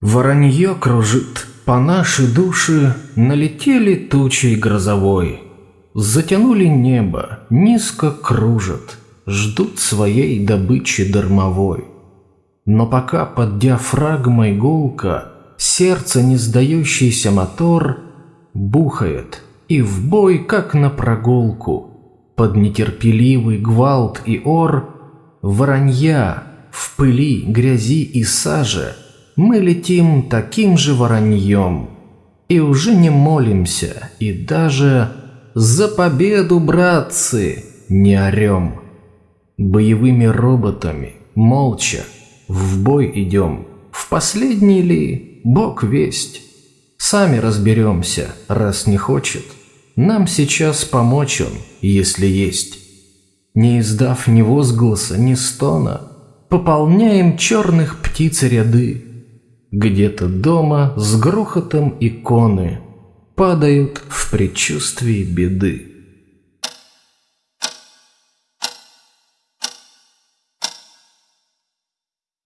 Воронье кружит, по нашей душе налетели тучей грозовой. Затянули небо, низко кружат, ждут своей добычи дармовой. Но пока под диафрагмой гулка, сердце не сдающийся мотор бухает и в бой, как на прогулку, под нетерпеливый гвалт и ор, воронья в пыли, грязи и саже – мы летим таким же вороньем и уже не молимся, и даже «За победу, братцы!» не орем. Боевыми роботами, молча, в бой идем. В последний ли Бог весть? Сами разберемся, раз не хочет. Нам сейчас помочь он, если есть. Не издав ни возгласа, ни стона, пополняем черных птиц ряды. Где-то дома с грохотом иконы падают в предчувствии беды.